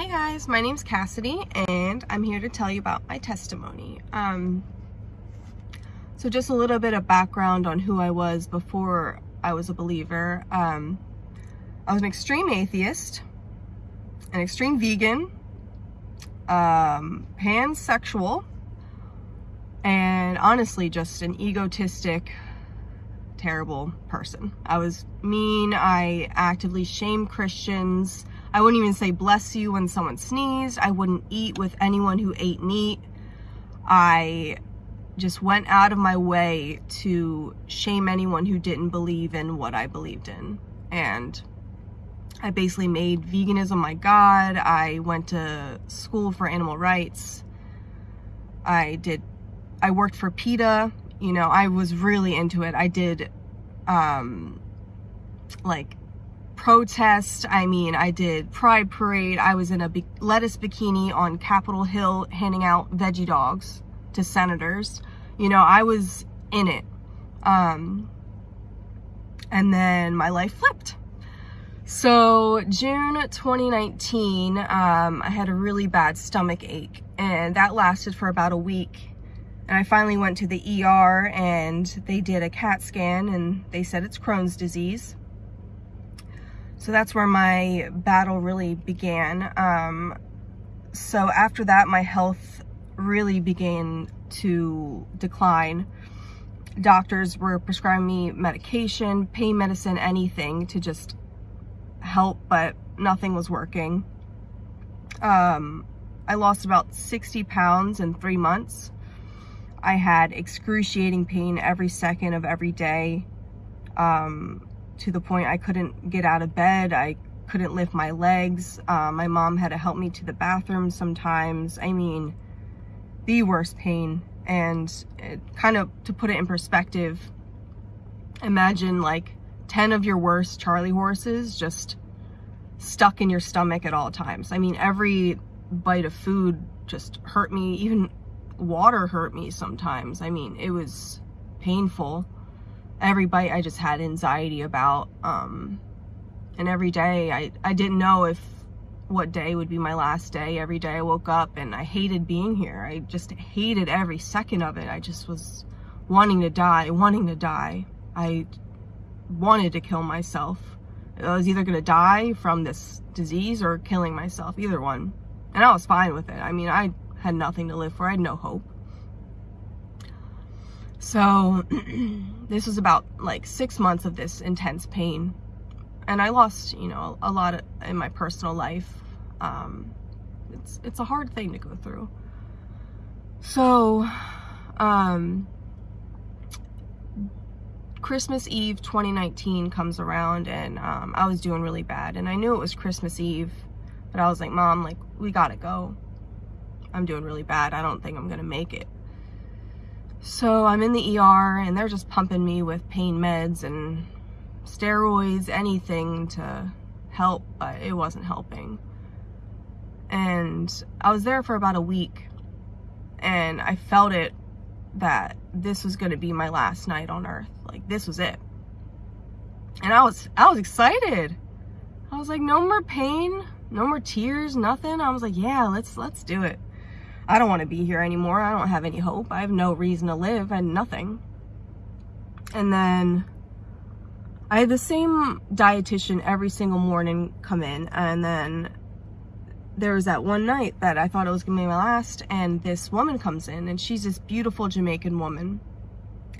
Hey guys, my name's Cassidy and I'm here to tell you about my testimony. Um, so just a little bit of background on who I was before I was a believer. Um, I was an extreme atheist, an extreme vegan, um, pansexual, and honestly just an egotistic, terrible person. I was mean, I actively shamed Christians, I wouldn't even say bless you when someone sneezed. I wouldn't eat with anyone who ate meat. I just went out of my way to shame anyone who didn't believe in what I believed in. And I basically made veganism my god. I went to school for animal rights. I did, I worked for PETA. You know, I was really into it. I did, um, like protest. I mean, I did Pride Parade. I was in a lettuce bikini on Capitol Hill handing out veggie dogs to senators. You know, I was in it. Um, and then my life flipped. So June 2019, um, I had a really bad stomach ache and that lasted for about a week. And I finally went to the ER and they did a CAT scan and they said it's Crohn's disease. So that's where my battle really began. Um, so after that, my health really began to decline. Doctors were prescribing me medication, pain medicine, anything to just help, but nothing was working. Um, I lost about 60 pounds in three months. I had excruciating pain every second of every day. Um, to the point I couldn't get out of bed. I couldn't lift my legs. Uh, my mom had to help me to the bathroom sometimes. I mean, the worst pain. And it, kind of to put it in perspective, imagine like 10 of your worst Charlie horses just stuck in your stomach at all times. I mean, every bite of food just hurt me. Even water hurt me sometimes. I mean, it was painful every bite I just had anxiety about. Um, and every day I, I didn't know if what day would be my last day. Every day I woke up and I hated being here. I just hated every second of it. I just was wanting to die, wanting to die. I wanted to kill myself. I was either going to die from this disease or killing myself, either one. And I was fine with it. I mean, I had nothing to live for. I had no hope. So this was about like six months of this intense pain. And I lost, you know, a lot of, in my personal life. Um, it's, it's a hard thing to go through. So, um, Christmas Eve 2019 comes around and um, I was doing really bad. And I knew it was Christmas Eve, but I was like, Mom, like, we gotta go. I'm doing really bad. I don't think I'm gonna make it. So I'm in the ER and they're just pumping me with pain meds and steroids, anything to help, but it wasn't helping. And I was there for about a week and I felt it that this was going to be my last night on earth. Like this was it. And I was I was excited. I was like no more pain, no more tears, nothing. I was like, yeah, let's let's do it. I don't want to be here anymore. I don't have any hope. I have no reason to live and nothing. And then I had the same dietitian every single morning come in. And then there was that one night that I thought it was going to be my last. And this woman comes in and she's this beautiful Jamaican woman.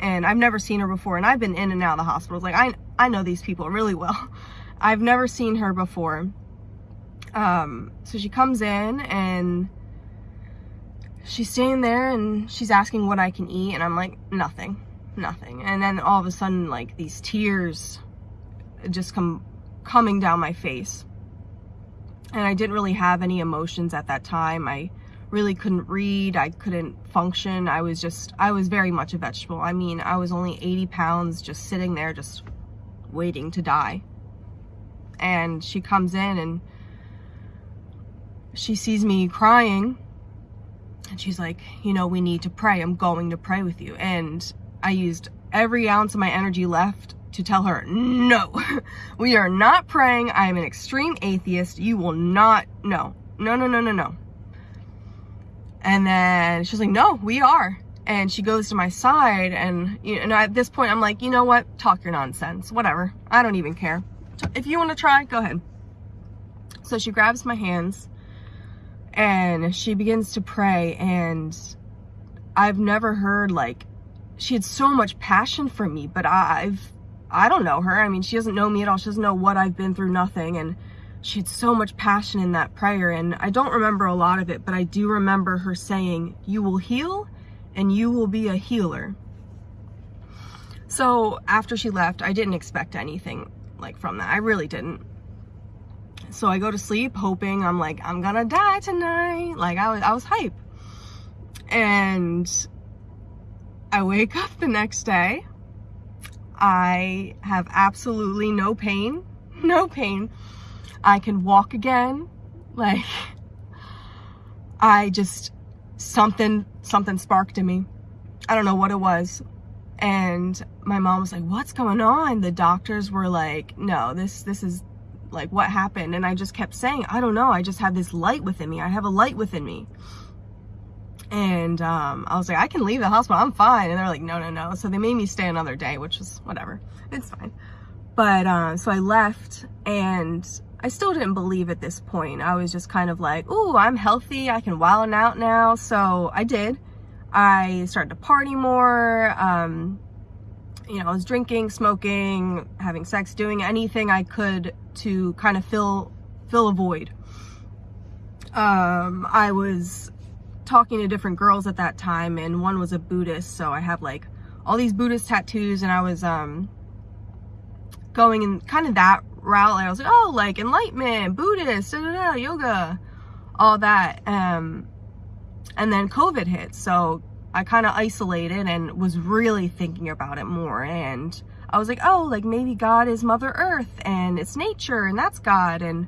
And I've never seen her before. And I've been in and out of the hospitals. Like I, I know these people really well. I've never seen her before. Um, so she comes in and she's standing there and she's asking what I can eat and I'm like, nothing, nothing. And then all of a sudden, like these tears just come coming down my face. And I didn't really have any emotions at that time. I really couldn't read. I couldn't function. I was just, I was very much a vegetable. I mean, I was only 80 pounds just sitting there, just waiting to die. And she comes in and she sees me crying and she's like, you know, we need to pray. I'm going to pray with you. And I used every ounce of my energy left to tell her, no, we are not praying. I am an extreme atheist. You will not, no, no, no, no, no, no. And then she's like, no, we are. And she goes to my side and, you know, at this point I'm like, you know what? Talk your nonsense. Whatever. I don't even care. If you want to try, go ahead. So she grabs my hands and she begins to pray and I've never heard like she had so much passion for me, but I've I don't know her. I mean, she doesn't know me at all. She doesn't know what I've been through, nothing. And she had so much passion in that prayer. And I don't remember a lot of it, but I do remember her saying, You will heal and you will be a healer. So after she left, I didn't expect anything like from that. I really didn't. So I go to sleep hoping I'm like, I'm gonna die tonight. Like I was, I was hype. And I wake up the next day. I have absolutely no pain, no pain. I can walk again. Like, I just, something, something sparked in me. I don't know what it was. And my mom was like, what's going on? The doctors were like, no, this, this is like what happened. And I just kept saying, I don't know. I just have this light within me. I have a light within me. And um, I was like, I can leave the hospital. I'm fine. And they're like, no, no, no. So they made me stay another day, which was whatever. It's fine. But uh, so I left and I still didn't believe at this point. I was just kind of like, oh, I'm healthy. I can wild out now. So I did. I started to party more. Um, you know, I was drinking, smoking, having sex, doing anything I could to kind of fill fill a void. Um, I was talking to different girls at that time and one was a Buddhist so I have like all these Buddhist tattoos and I was um going in kind of that route I was like oh like enlightenment Buddhist da, da, da, yoga all that um and then COVID hit so I kind of isolated and was really thinking about it more and I was like oh like maybe God is mother earth and it's nature and that's God and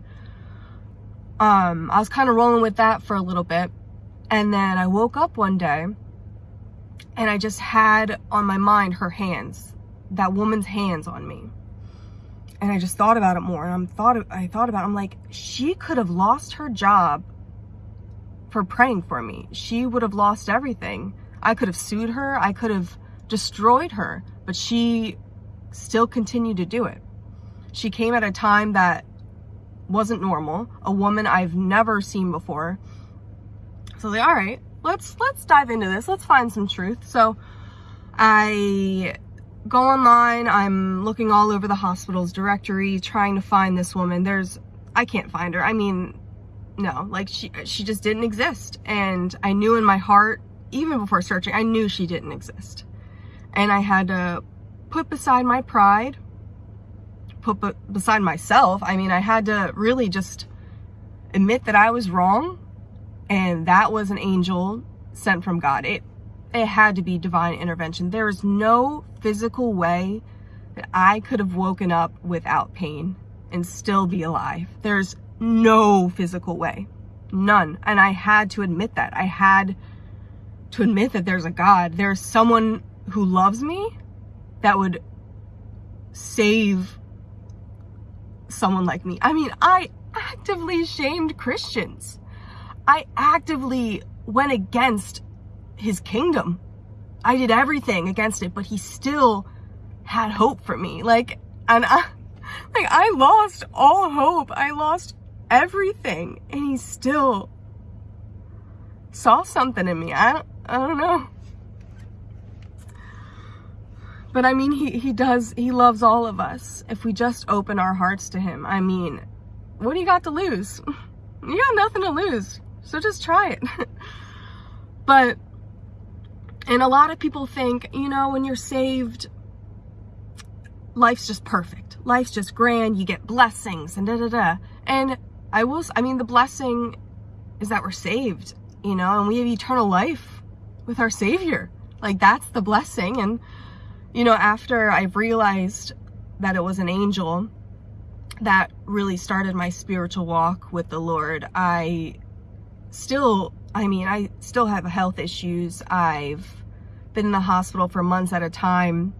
um I was kind of rolling with that for a little bit and then I woke up one day and I just had on my mind her hands, that woman's hands on me. And I just thought about it more. And I'm thought I thought about it, I'm like, she could have lost her job for praying for me. She would have lost everything. I could have sued her. I could have destroyed her, but she still continued to do it. She came at a time that wasn't normal, a woman I've never seen before. So they, all right, let's let's dive into this. Let's find some truth. So I go online. I'm looking all over the hospital's directory, trying to find this woman. There's, I can't find her. I mean, no, like she she just didn't exist. And I knew in my heart, even before searching, I knew she didn't exist. And I had to put beside my pride, put beside myself. I mean, I had to really just admit that I was wrong and that was an angel sent from God. It it had to be divine intervention. There is no physical way that I could have woken up without pain and still be alive. There's no physical way. None. And I had to admit that. I had to admit that there's a God. There's someone who loves me that would save someone like me. I mean, I actively shamed Christians. I actively went against his kingdom. I did everything against it, but he still had hope for me. Like, and I, like, I lost all hope. I lost everything. And he still saw something in me. I don't, I don't know. But I mean, he, he does, he loves all of us. If we just open our hearts to him, I mean, what do you got to lose? You got nothing to lose. So just try it. but, and a lot of people think, you know, when you're saved, life's just perfect. Life's just grand. You get blessings and da da da. And I will, I mean, the blessing is that we're saved, you know, and we have eternal life with our Savior. Like, that's the blessing. And, you know, after I've realized that it was an angel that really started my spiritual walk with the Lord, I still, I mean, I still have health issues. I've been in the hospital for months at a time.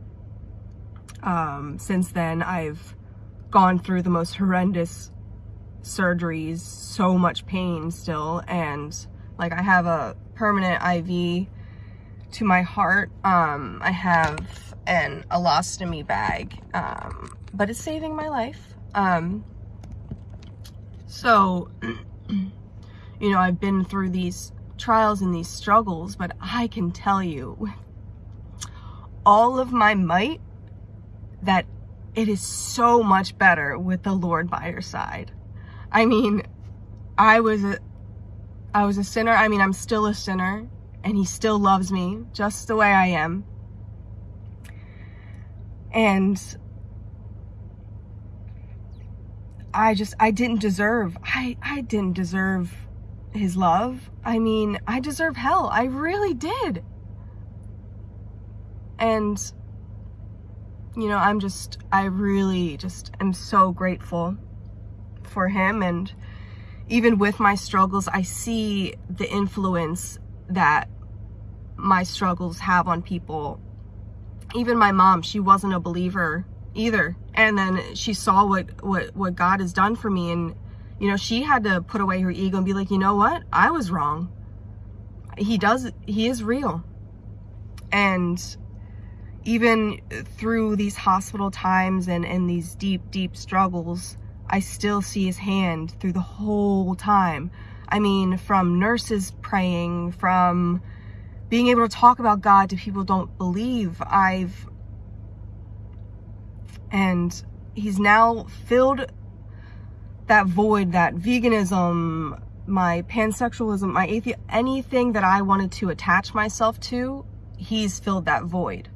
Um, since then, I've gone through the most horrendous surgeries, so much pain still, and like I have a permanent IV to my heart. Um, I have an ileostomy bag, um, but it's saving my life. Um, so, you know, I've been through these trials and these struggles, but I can tell you all of my might that it is so much better with the Lord by your side. I mean, I was a, I was a sinner. I mean, I'm still a sinner and he still loves me just the way I am. And I just, I didn't deserve, I, I didn't deserve his love. I mean, I deserve hell. I really did. And you know, I'm just, I really just am so grateful for him. And even with my struggles, I see the influence that my struggles have on people. Even my mom, she wasn't a believer either. And then she saw what, what, what God has done for me. And, you know, she had to put away her ego and be like, you know what? I was wrong. He does, he is real. And even through these hospital times and, and these deep, deep struggles, I still see his hand through the whole time. I mean, from nurses praying, from being able to talk about God to people don't believe, I've, and he's now filled that void, that veganism, my pansexualism, my atheist, anything that I wanted to attach myself to, he's filled that void.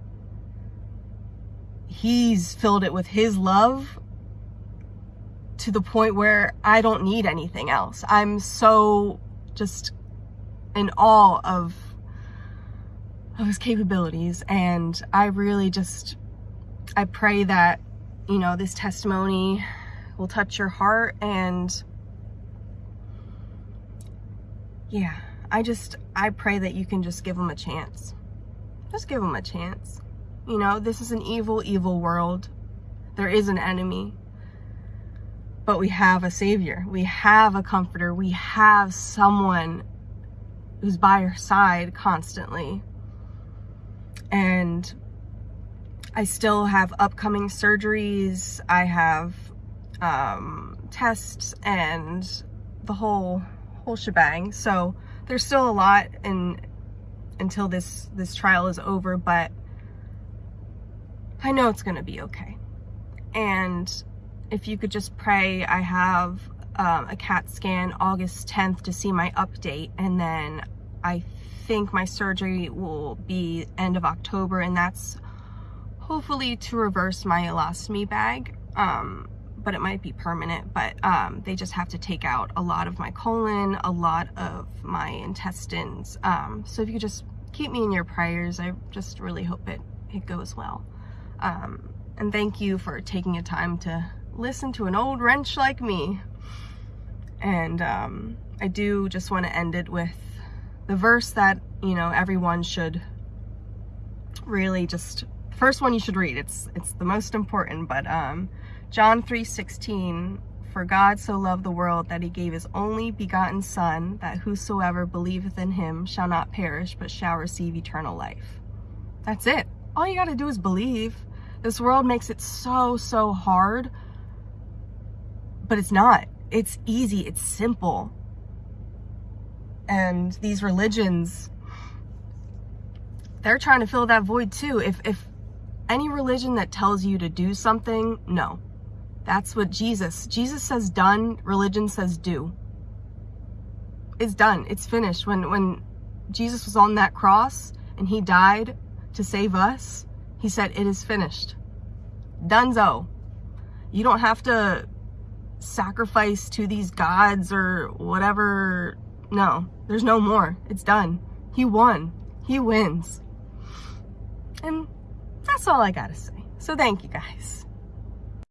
He's filled it with his love to the point where I don't need anything else. I'm so just in awe of, of his capabilities. And I really just, I pray that, you know, this testimony will touch your heart and yeah, I just, I pray that you can just give him a chance. Just give him a chance. You know, this is an evil, evil world. There is an enemy. But we have a savior. We have a comforter. We have someone who's by our side constantly. And I still have upcoming surgeries. I have um, tests and the whole whole shebang. So there's still a lot in until this this trial is over, but I know it's going to be okay. And if you could just pray, I have um, a CAT scan August 10th to see my update. And then I think my surgery will be end of October. And that's hopefully to reverse my ileostomy bag. Um, but it might be permanent. But um, they just have to take out a lot of my colon, a lot of my intestines. Um, so if you just keep me in your prayers, I just really hope it, it goes well. Um, and thank you for taking the time to listen to an old wrench like me. And um, I do just want to end it with the verse that, you know, everyone should really just, first one you should read. It's, it's the most important, but um, John 3.16, For God so loved the world that he gave his only begotten son, that whosoever believeth in him shall not perish, but shall receive eternal life. That's it. All you got to do is believe. This world makes it so, so hard, but it's not. It's easy. It's simple. And these religions, they're trying to fill that void too. If, if any religion that tells you to do something, no. That's what Jesus, Jesus says done, religion says do. It's done. It's finished. When, when Jesus was on that cross and he died to save us, he said, it is finished. Dunzo. You don't have to sacrifice to these gods or whatever. No, there's no more. It's done. He won. He wins. And that's all I gotta say. So thank you guys.